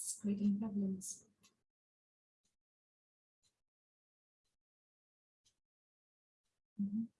It's creating problems. Mhm.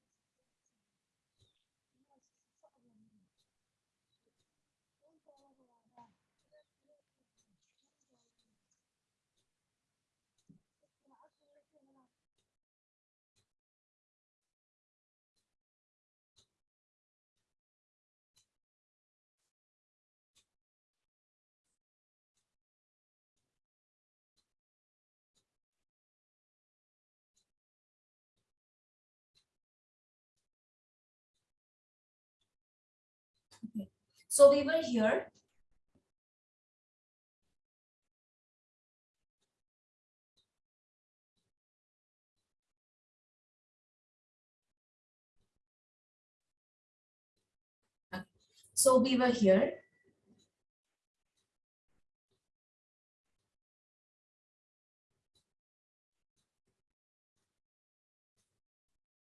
So we were here. So we were here.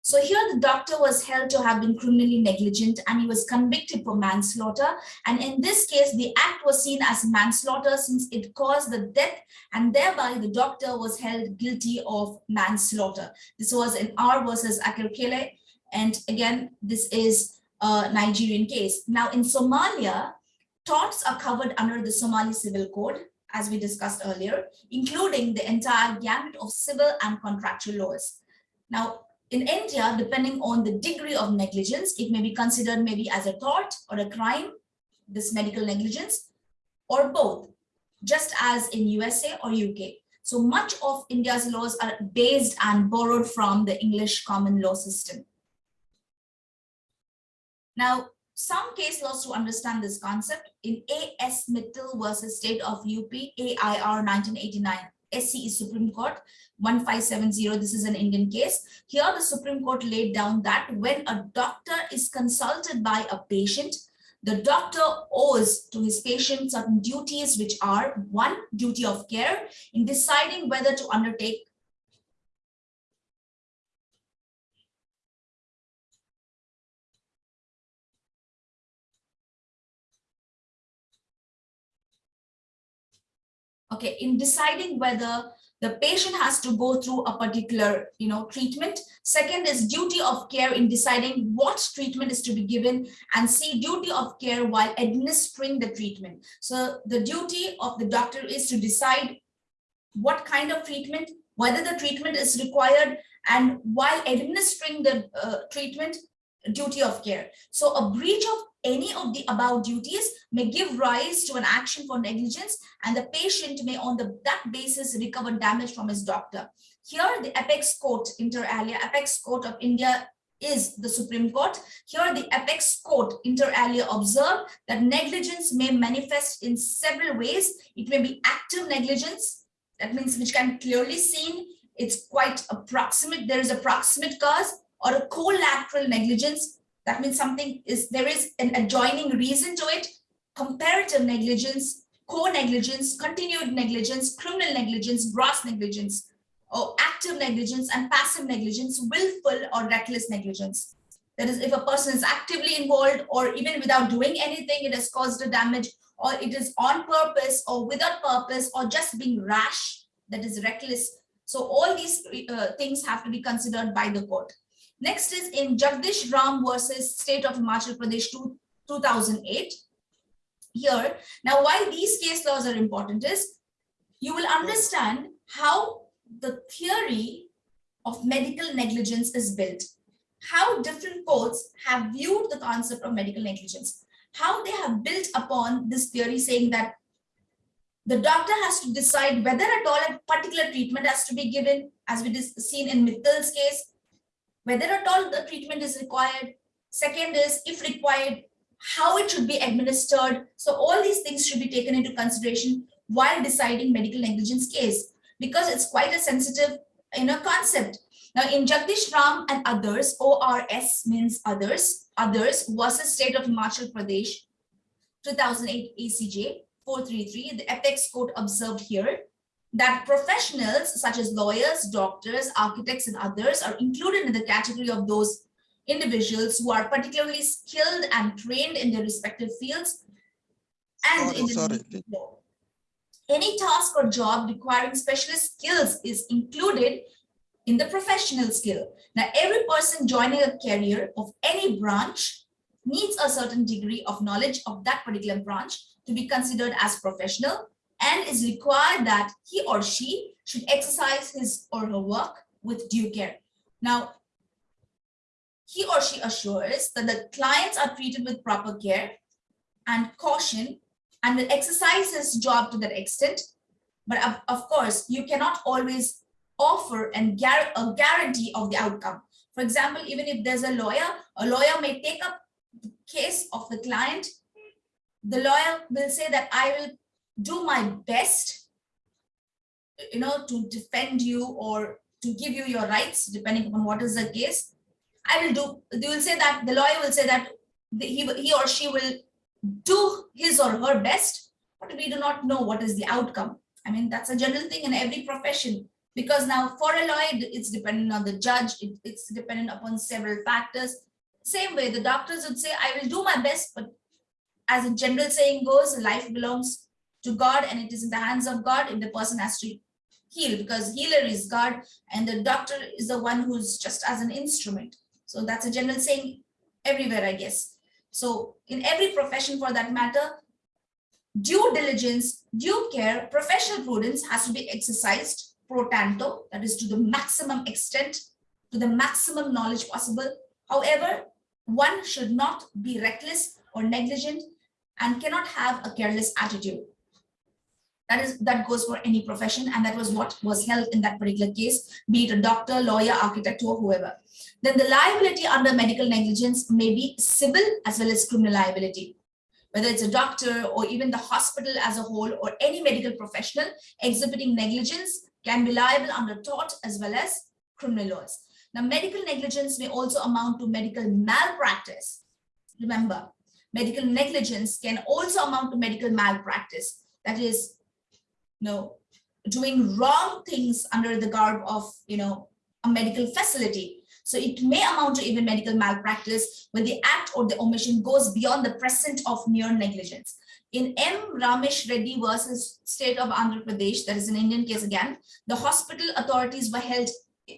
So here the doctor was held to have been criminally negligent and he was convicted for manslaughter. And in this case, the act was seen as manslaughter since it caused the death and thereby the doctor was held guilty of manslaughter. This was in R versus Akerele. And again, this is a Nigerian case. Now in Somalia, torts are covered under the Somali Civil Code as we discussed earlier, including the entire gamut of civil and contractual laws. Now, in India, depending on the degree of negligence, it may be considered maybe as a tort or a crime, this medical negligence, or both, just as in USA or UK. So much of India's laws are based and borrowed from the English common law system. Now, some case laws to understand this concept in A.S. Mittal versus State of UP, AIR 1989, SCE Supreme Court 1570. This is an Indian case. Here the Supreme Court laid down that when a doctor is consulted by a patient, the doctor owes to his patient certain duties, which are one, duty of care in deciding whether to undertake okay, in deciding whether the patient has to go through a particular you know treatment. Second is duty of care in deciding what treatment is to be given and see duty of care while administering the treatment. So the duty of the doctor is to decide what kind of treatment whether the treatment is required and while administering the uh, treatment duty of care. So a breach of any of the above duties may give rise to an action for negligence and the patient may on the, that basis recover damage from his doctor. Here the apex court inter alia, apex court of India is the Supreme Court. Here the apex court inter alia observed that negligence may manifest in several ways. It may be active negligence, that means which can clearly seen. It's quite approximate, there is a proximate cause or a collateral negligence that means something is, there is an adjoining reason to it, comparative negligence, co-negligence, continued negligence, criminal negligence, gross negligence, or active negligence and passive negligence, willful or reckless negligence. That is, if a person is actively involved or even without doing anything, it has caused a damage or it is on purpose or without purpose or just being rash, that is reckless. So all these uh, things have to be considered by the court. Next is in Jagdish Ram versus State of Himachal Pradesh 2008. Here, now why these case laws are important is you will understand how the theory of medical negligence is built, how different courts have viewed the concept of medical negligence, how they have built upon this theory saying that the doctor has to decide whether at all a particular treatment has to be given, as we seen in Mittal's case, whether at all the treatment is required. Second is, if required, how it should be administered. So all these things should be taken into consideration while deciding medical negligence case because it's quite a sensitive you know, concept. Now in Jagdish Ram and others, ORS means others, others versus state of Himachal Pradesh, 2008 ACJ 433, the apex court observed here that professionals such as lawyers, doctors, architects, and others are included in the category of those individuals who are particularly skilled and trained in their respective fields and Sorry, in the sorry. law. Any task or job requiring specialist skills is included in the professional skill. Now, every person joining a career of any branch needs a certain degree of knowledge of that particular branch to be considered as professional and is required that he or she should exercise his or her work with due care. Now, he or she assures that the clients are treated with proper care and caution and will exercise his job to that extent. But of, of course, you cannot always offer and gar a guarantee of the outcome. For example, even if there's a lawyer, a lawyer may take up the case of the client. The lawyer will say that I will do my best, you know, to defend you or to give you your rights, depending upon what is the case. I will do, they will say that, the lawyer will say that he, he or she will do his or her best, but we do not know what is the outcome. I mean, that's a general thing in every profession because now for a lawyer, it's dependent on the judge, it, it's dependent upon several factors. Same way, the doctors would say, I will do my best, but as a general saying goes, life belongs to God and it is in the hands of God if the person has to heal because healer is God and the doctor is the one who's just as an instrument. So that's a general saying everywhere, I guess. So in every profession for that matter, due diligence, due care, professional prudence has to be exercised pro tanto, that is to the maximum extent, to the maximum knowledge possible. However, one should not be reckless or negligent and cannot have a careless attitude. That is that goes for any profession, and that was what was held in that particular case, be it a doctor, lawyer, architect, or whoever. Then the liability under medical negligence may be civil as well as criminal liability. Whether it's a doctor or even the hospital as a whole or any medical professional exhibiting negligence can be liable under tort as well as criminal laws. Now, medical negligence may also amount to medical malpractice. Remember, medical negligence can also amount to medical malpractice. That is, you know, doing wrong things under the garb of, you know, a medical facility. So it may amount to even medical malpractice when the act or the omission goes beyond the present of mere negligence. In M. Ramesh Reddy versus state of Andhra Pradesh, that is an Indian case again, the hospital authorities were held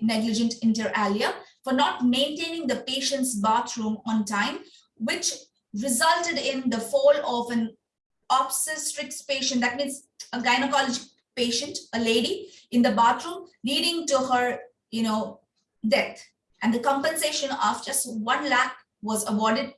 negligent inter alia for not maintaining the patient's bathroom on time, which resulted in the fall of an obstetrics patient, that means a gynecology patient, a lady in the bathroom, leading to her, you know, death. And the compensation of just one lakh was awarded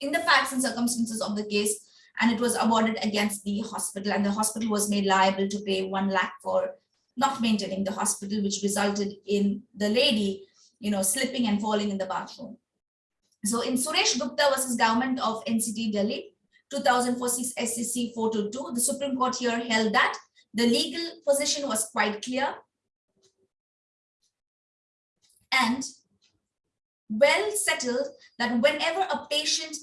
in the facts and circumstances of the case, and it was awarded against the hospital, and the hospital was made liable to pay one lakh for not maintaining the hospital, which resulted in the lady, you know, slipping and falling in the bathroom. So in Suresh Gupta versus government of NCT Delhi, 2004 SCC 422, the Supreme Court here held that the legal position was quite clear and well settled that whenever a patient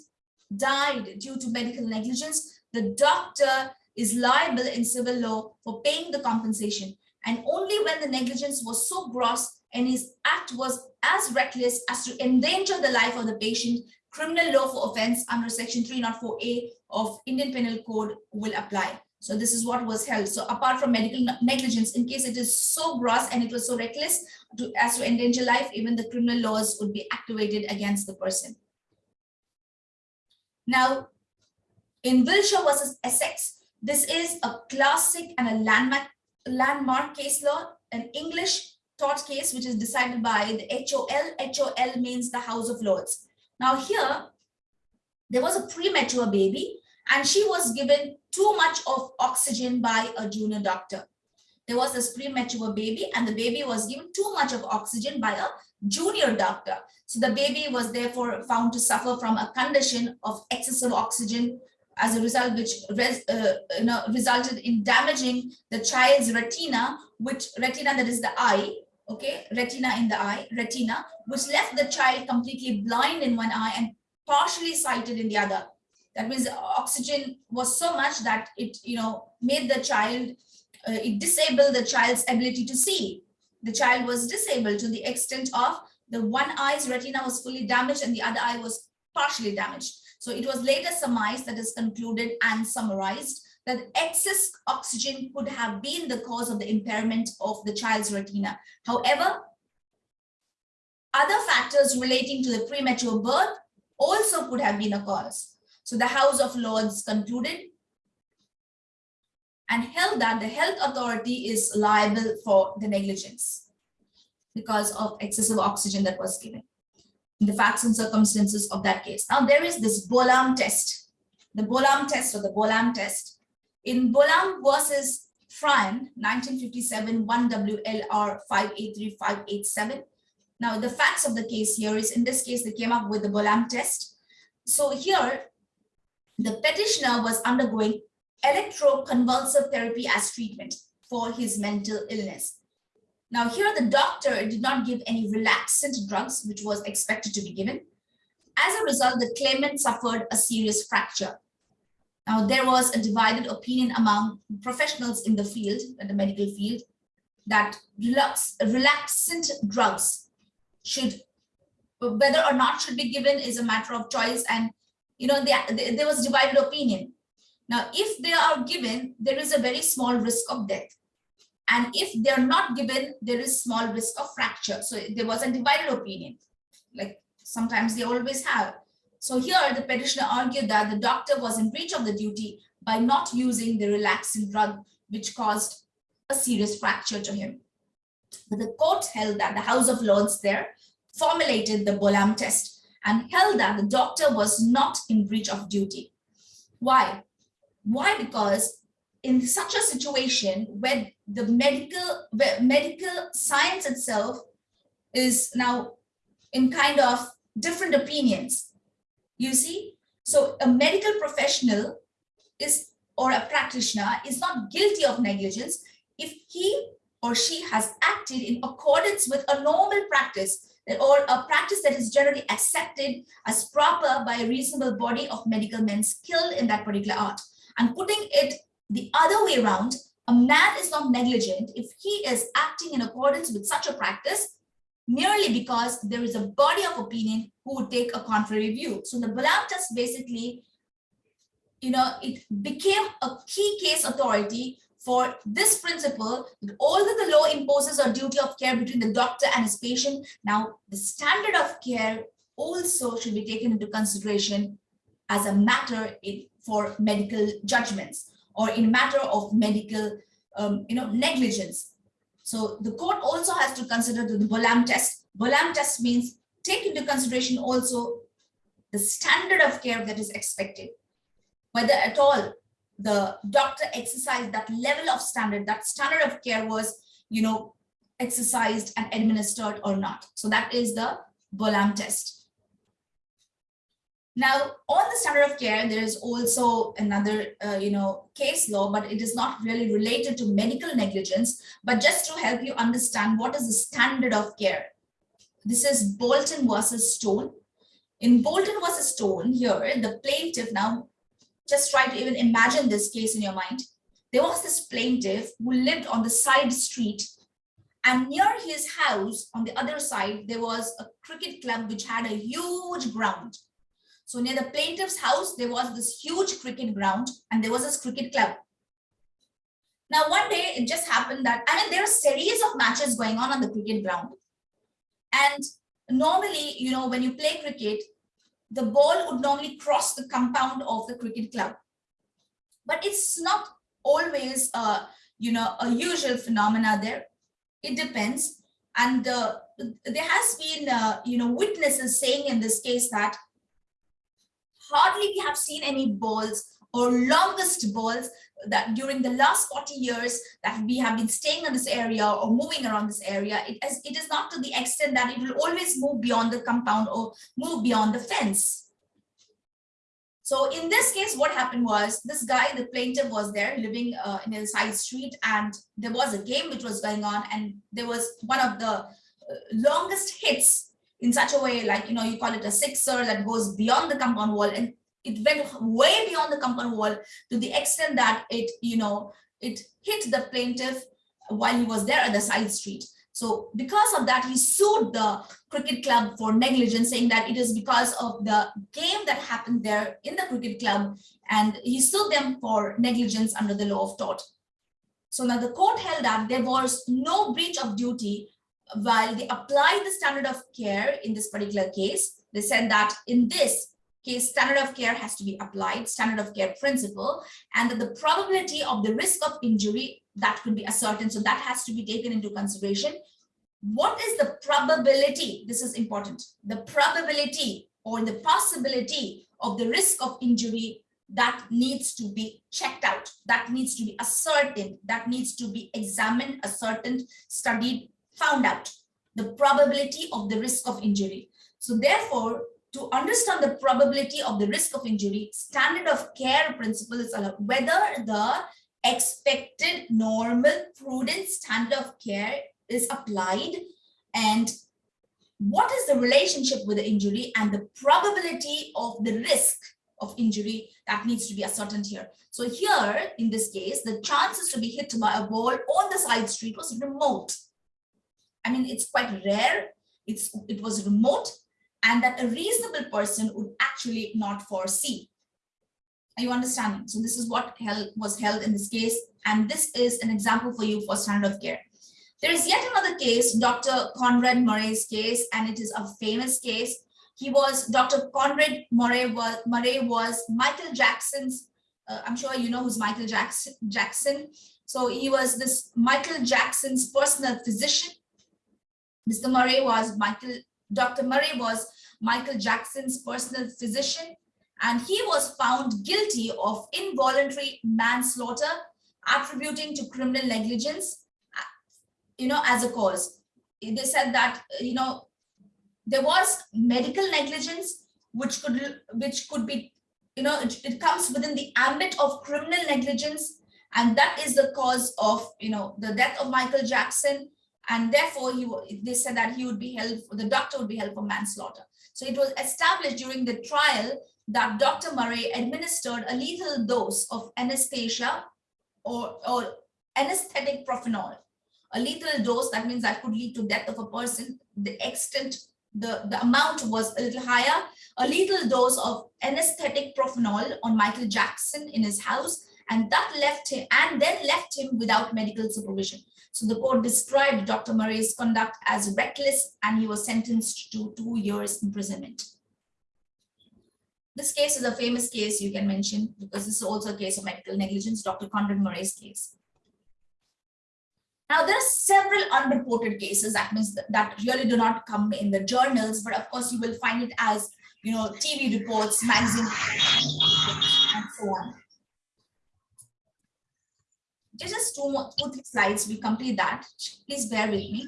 died due to medical negligence, the doctor is liable in civil law for paying the compensation. And only when the negligence was so gross and his act was as reckless as to endanger the life of the patient, criminal law for offense under section 304A of Indian Penal Code will apply. So this is what was held. So apart from medical negligence, in case it is so gross and it was so reckless to, as to endanger life, even the criminal laws would be activated against the person. Now, in Wilsher versus Essex, this is a classic and a landmark, landmark case law, an English tort case, which is decided by the HOL. HOL means the House of Lords. Now here, there was a premature baby and she was given too much of oxygen by a junior doctor. There was this premature baby and the baby was given too much of oxygen by a junior doctor. So the baby was therefore found to suffer from a condition of excessive oxygen as a result which res, uh, you know, resulted in damaging the child's retina, which retina that is the eye, okay, retina in the eye, retina, which left the child completely blind in one eye and partially sighted in the other. That means oxygen was so much that it, you know, made the child, uh, it disabled the child's ability to see. The child was disabled to the extent of the one eye's retina was fully damaged and the other eye was partially damaged. So it was later surmised that is concluded and summarized that excess oxygen could have been the cause of the impairment of the child's retina. However, other factors relating to the premature birth also could have been a cause. So the House of Lords concluded and held that the health authority is liable for the negligence because of excessive oxygen that was given the facts and circumstances of that case. Now there is this Bolam test, the Bolam test or the Bolam test. In Bolam versus Friern, 1957, 1WLR 583587. Now the facts of the case here is in this case, they came up with the Bolam test. So here, the petitioner was undergoing electroconvulsive therapy as treatment for his mental illness. Now here the doctor did not give any relaxant drugs, which was expected to be given. As a result, the claimant suffered a serious fracture. Now there was a divided opinion among professionals in the field, in the medical field, that relax, relaxant drugs should, whether or not should be given is a matter of choice. And, you know, there, was divided opinion. Now, if they are given, there is a very small risk of death. And if they're not given, there is small risk of fracture. So there was a divided opinion, like sometimes they always have. So here the petitioner argued that the doctor was in breach of the duty by not using the relaxing drug, which caused a serious fracture to him. But the court held that the House of Lords there formulated the Bolam test and held that the doctor was not in breach of duty. Why? Why? Because in such a situation where the medical where medical science itself is now in kind of different opinions you see? So a medical professional is or a practitioner is not guilty of negligence if he or she has acted in accordance with a normal practice or a practice that is generally accepted as proper by a reasonable body of medical men skilled in that particular art. And putting it the other way around, a man is not negligent if he is acting in accordance with such a practice merely because there is a body of opinion who would take a contrary view. So the Bolam test basically, you know, it became a key case authority for this principle that although the law imposes a duty of care between the doctor and his patient, now the standard of care also should be taken into consideration as a matter in, for medical judgments or in matter of medical um, you know, negligence. So the court also has to consider the, Bolam test. Bolam test means take into consideration also the standard of care that is expected, whether at all the doctor exercised that level of standard, that standard of care was, you know, exercised and administered or not. So that is the Bolam test. Now, on the standard of care, there is also another, uh, you know, case law, but it is not really related to medical negligence, but just to help you understand what is the standard of care. This is Bolton versus Stone. In Bolton versus Stone here, the plaintiff now, just try to even imagine this case in your mind. There was this plaintiff who lived on the side street and near his house on the other side, there was a cricket club which had a huge ground so near the plaintiff's house, there was this huge cricket ground and there was this cricket club. Now, one day it just happened that, I mean, there are series of matches going on on the cricket ground. And normally, you know, when you play cricket, the ball would normally cross the compound of the cricket club. But it's not always, uh, you know, a usual phenomena there. It depends. And uh, there has been, uh, you know, witnesses saying in this case that hardly we have seen any balls or longest balls that during the last 40 years that we have been staying in this area or moving around this area, it is, it is not to the extent that it will always move beyond the compound or move beyond the fence. So in this case, what happened was this guy, the plaintiff was there living uh, in a side street and there was a game which was going on and there was one of the uh, longest hits in such a way like, you know, you call it a sixer that goes beyond the compound wall and it went way beyond the compound wall to the extent that it, you know, it hit the plaintiff while he was there at the side street. So because of that, he sued the cricket club for negligence, saying that it is because of the game that happened there in the cricket club, and he sued them for negligence under the law of tort. So now the court held that there was no breach of duty while they apply the standard of care in this particular case. They said that in this case, standard of care has to be applied, standard of care principle, and that the probability of the risk of injury that could be ascertained. So that has to be taken into consideration. What is the probability? This is important. The probability or the possibility of the risk of injury that needs to be checked out, that needs to be ascertained, that needs to be examined, ascertained, studied, found out. The probability of the risk of injury. So therefore, to understand the probability of the risk of injury, standard of care principle is whether the expected normal prudent standard of care is applied and what is the relationship with the injury and the probability of the risk of injury that needs to be ascertained here. So here, in this case, the chances to be hit by a ball on the side street was remote. I mean, it's quite rare. It's, it was remote and that a reasonable person would actually not foresee. Are you understanding? So this is what held, was held in this case. And this is an example for you for standard of care. There is yet another case, Dr. Conrad Murray's case, and it is a famous case. He was, Dr. Conrad Murray was, Murray was Michael Jackson's, uh, I'm sure you know who's Michael Jackson, Jackson. So he was this Michael Jackson's personal physician. Mr. Murray was Michael, Dr. Murray was Michael Jackson's personal physician and he was found guilty of involuntary manslaughter attributing to criminal negligence you know as a cause they said that you know there was medical negligence which could which could be you know it, it comes within the ambit of criminal negligence and that is the cause of you know the death of michael jackson and therefore he they said that he would be held the doctor would be held for manslaughter so it was established during the trial that Dr. Murray administered a lethal dose of anesthesia or, or anesthetic propofol. A lethal dose, that means that could lead to death of a person. The extent, the, the amount was a little higher. A lethal dose of anesthetic propofol on Michael Jackson in his house and that left him and then left him without medical supervision. So the court described Dr. Murray's conduct as reckless and he was sentenced to two years imprisonment. This case is a famous case you can mention because this is also a case of medical negligence, Dr. Conrad Murray's case. Now, there are several unreported cases, that means that, really do not come in the journals, but of course you will find it as, you know, TV reports, magazine, and so on. Just two, more, two, three slides, we complete that. Please bear with me.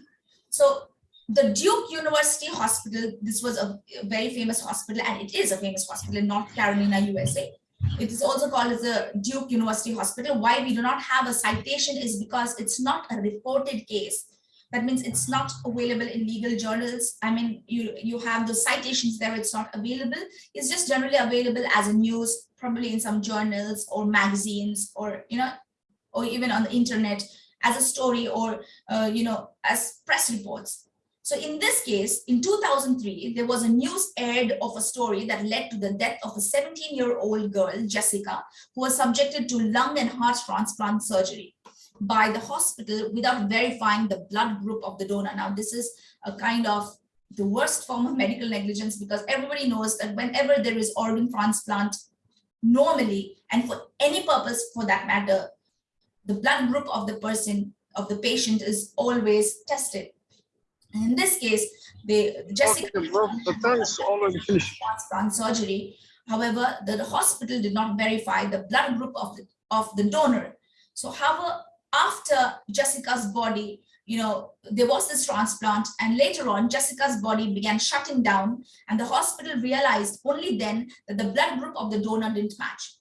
So the Duke University Hospital, this was a very famous hospital and it is a famous hospital in North Carolina, USA. It is also called as the Duke University Hospital. Why we do not have a citation is because it's not a reported case. That means it's not available in legal journals. I mean, you, you have the citations there, it's not available. It's just generally available as a news, probably in some journals or magazines or, you know, or even on the internet as a story or, uh, you know, as press reports. So in this case, in 2003, there was a news aired of a story that led to the death of a 17-year-old girl, Jessica, who was subjected to lung and heart transplant surgery. by the hospital without verifying the blood group of the donor. Now, this is a kind of the worst form of medical negligence because everybody knows that whenever there is organ transplant, normally, and for any purpose for that matter, the blood group of the person, of the patient is always tested. And in this case, they, Jessica the time is already finished. transplant surgery. However, the, the hospital did not verify the blood group of the, of the donor. So however, after Jessica's body, you know, there was this transplant and later on Jessica's body began shutting down and the hospital realized only then that the blood group of the donor didn't match.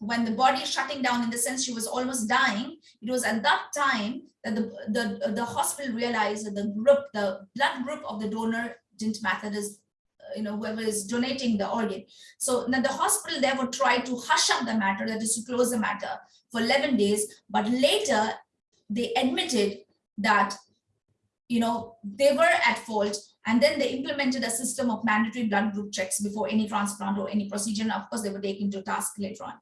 When the body is shutting down in the sense she was almost dying, it was at that time that the, the, the hospital realized that the group, the blood group of the donor didn't. That is, uh, you know, whoever is donating the organ. So now the hospital therefore tried to hush up the matter, that is to close the matter for 11 days, but later they admitted that, you know, they were at fault and then they implemented a system of mandatory blood group checks before any transplant or any procedure. And of course, they were taken to task later on.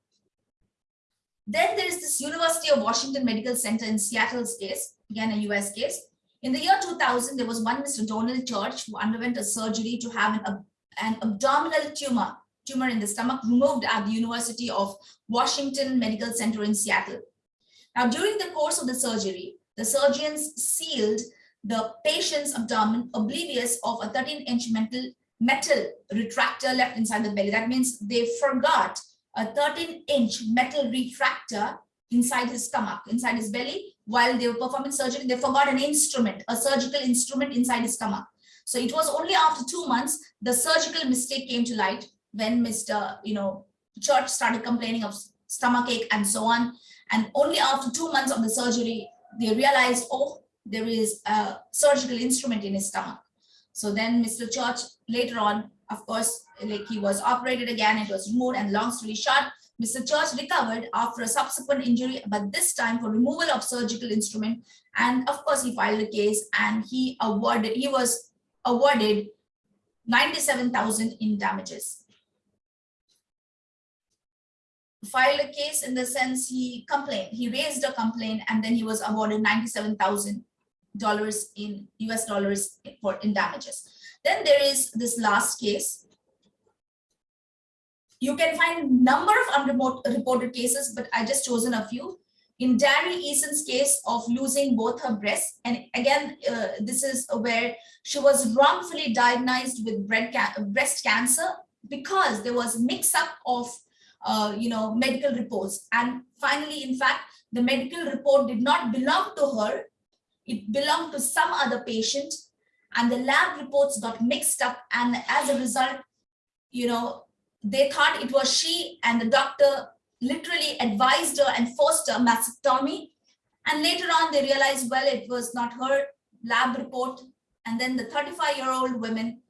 Then there is this University of Washington Medical Center in Seattle's case, again a US case. In the year 2000, there was one Mr. Donald Church who underwent a surgery to have an, an abdominal tumor, tumor in the stomach removed at the University of Washington Medical Center in Seattle. Now, during the course of the surgery, the surgeons sealed the patient's abdomen oblivious of a 13-inch metal, metal retractor left inside the belly. That means they forgot a 13-inch metal retractor inside his stomach, inside his belly, while they were performing surgery, they forgot an instrument, a surgical instrument inside his stomach. So it was only after two months, the surgical mistake came to light when Mr. You know, Church started complaining of stomach ache and so on. And only after two months of the surgery, they realized, oh, there is a surgical instrument in his stomach. So then Mr. Church later on, of course, like he was operated again, it was removed and long story short, Mr. Church recovered after a subsequent injury, but this time for removal of surgical instrument. And of course, he filed a case and he awarded, he was awarded 97,000 in damages. Filed a case in the sense he complained, he raised a complaint and then he was awarded 97,000 dollars in US dollars for in damages. Then there is this last case you can find number of unreported cases, but I just chosen a few. In Darrie Eason's case of losing both her breasts, and again, uh, this is where she was wrongfully diagnosed with breast cancer because there was mix-up of, uh, you know, medical reports. And finally, in fact, the medical report did not belong to her. It belonged to some other patient and the lab reports got mixed up. And as a result, you know, they thought it was she and the doctor literally advised her and forced her mastectomy. And later on, they realized, well, it was not her lab report. And then the 35 year old woman,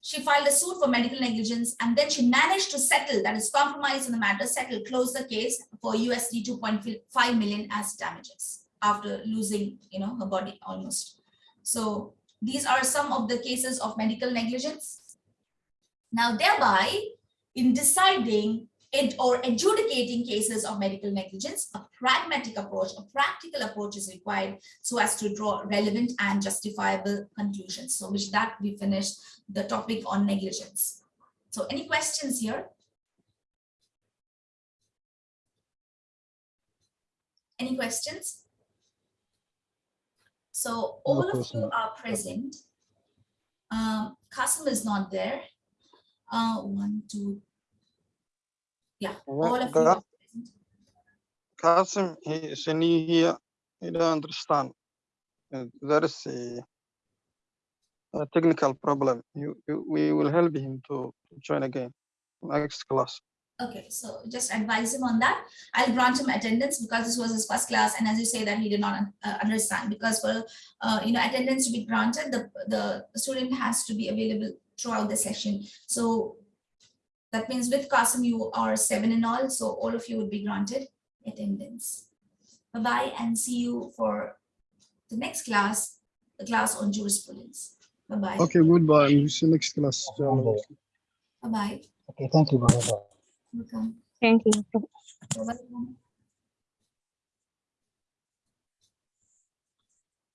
she filed a suit for medical negligence and then she managed to settle, that is compromise in the matter, settle, close the case for USD 2.5 million as damages after losing, you know, her body almost. So these are some of the cases of medical negligence. Now, thereby, in deciding it or adjudicating cases of medical negligence, a pragmatic approach, a practical approach is required so as to draw relevant and justifiable conclusions. So which that we finished the topic on negligence. So any questions here? Any questions? So all no of you are present. Um, Kasim is not there. Uh, one, two, yeah, all of you. are present. Kasim, he is new here. He don't understand. Uh, There is a, a technical problem. You, you, we will help him to join again next class. Okay, so just advise him on that. I'll grant him attendance because this was his first class, and as you say that he did not uh, understand. Because for uh, you know attendance to be granted, the the student has to be available throughout the session. So that means with Kasim you are seven in all, so all of you would be granted attendance. Bye-bye and see you for the next class, the class on jurisprudence. Bye-bye. Okay, goodbye. See you next class. Bye-bye. Okay, thank you. Bye-bye. Welcome. Thank you.